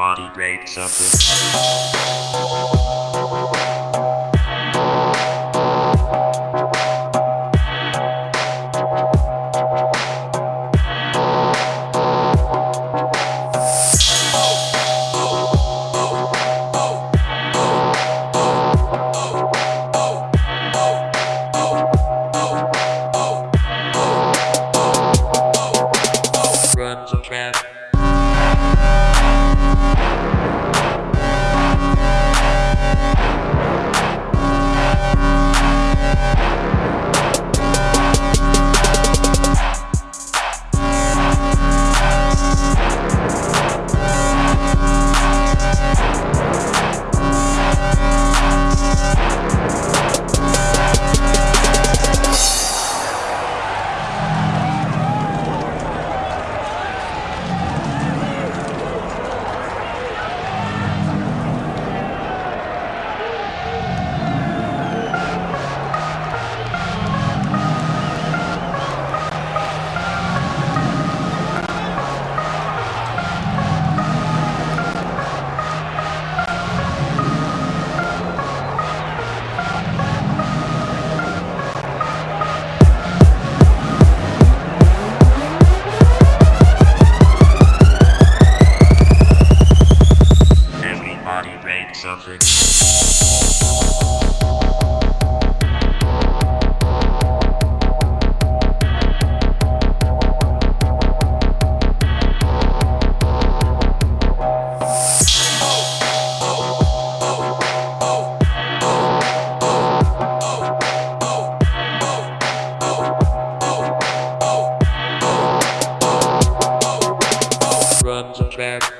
body breaks up. on the track.